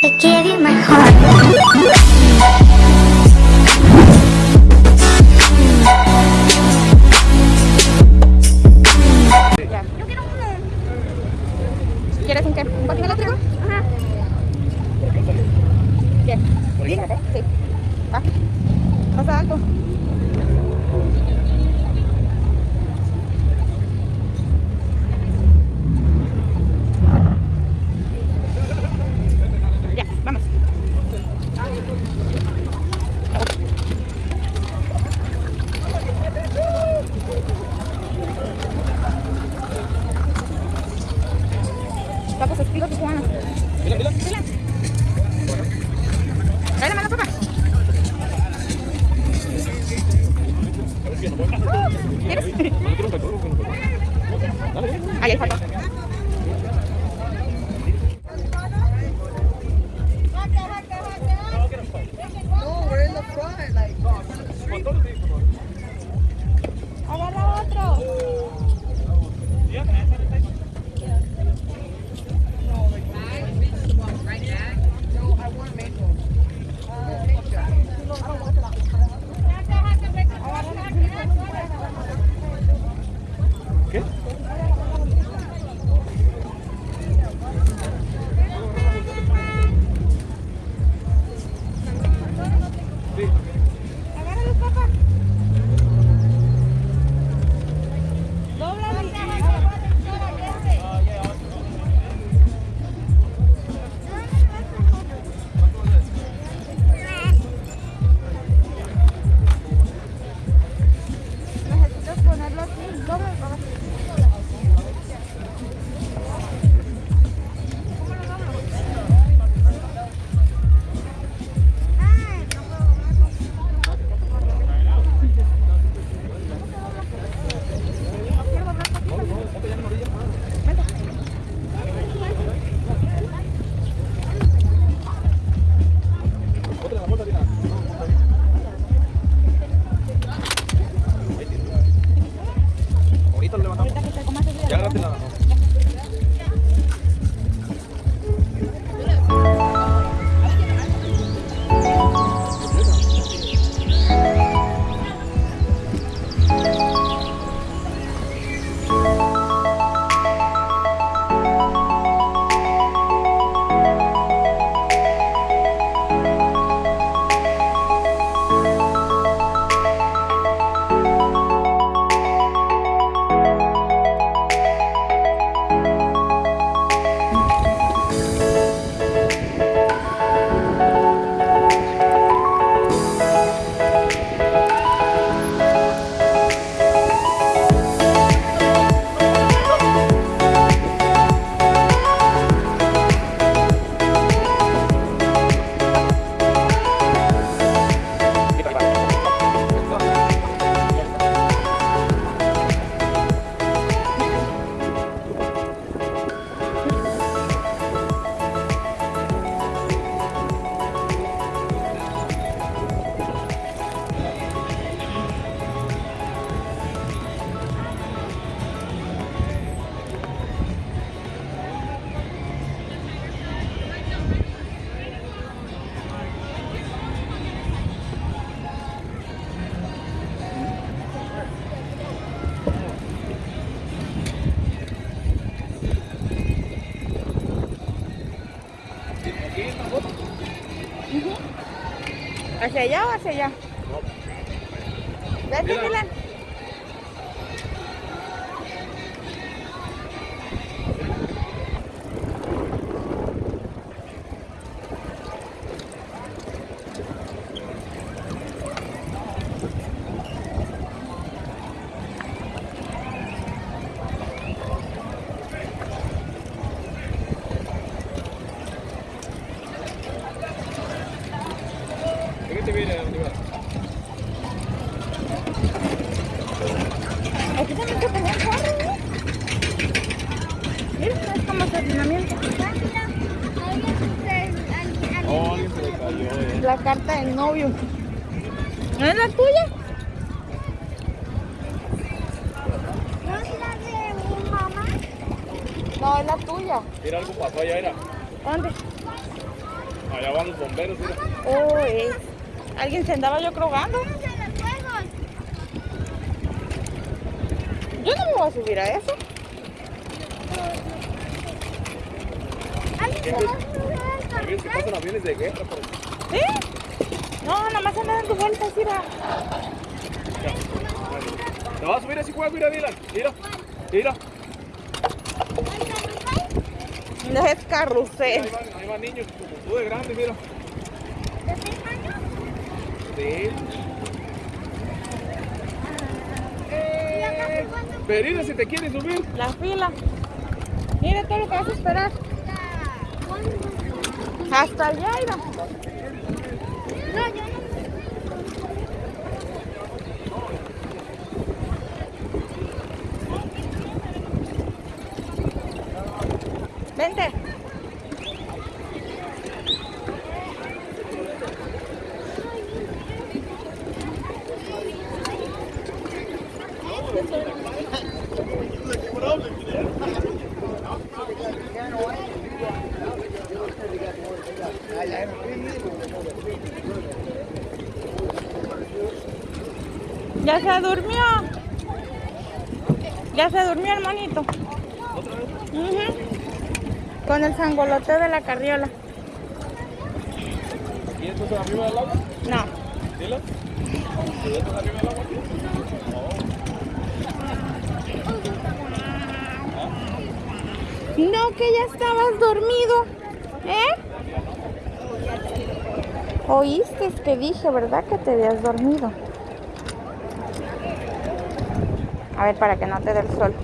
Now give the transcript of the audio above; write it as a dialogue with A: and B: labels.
A: I give you my heart.
B: ¿Hacia allá o hacia allá? Vete, Dylan. Aquí es como estacionamiento.
C: Oh, alguien se le cayó, eh.
B: La carta del novio. ¿No es la tuya?
A: ¿No es la de mi mamá?
B: No, es la tuya.
C: Mira, algo pasó allá, era.
B: ¿Dónde?
C: Allá van los bomberos, mira.
A: Uy, alguien se andaba yo crogando. Yo no me voy a subir a eso.
B: Alguien se
C: se pasan aviones de guerra por aquí.
A: ¿Sí? No, nomás andan dando vueltas, mira.
C: ¿Te vas a subir así juego? Mira, Dylan. Mira. Mira.
A: No es
C: Ahí
A: carrusel.
C: van, ahí van niños como tú de grande, mira.
B: ¿De
C: Perina, si te quieres subir.
A: La fila. Mira todo lo que vas a esperar. Hasta allá, mira.
B: No, yo no.
A: Vente. Ya se durmió. Ya se durmió el monito. Ujú. Con el sangolote de la carriola.
C: ¿Y entonces arriba del agua?
A: No.
C: Dylan. ¿Y entonces arriba del agua?
A: No, que ya estabas dormido. ¿Eh? Oíste que dije, ¿verdad? Que te habías dormido. A ver, para que no te dé el sol.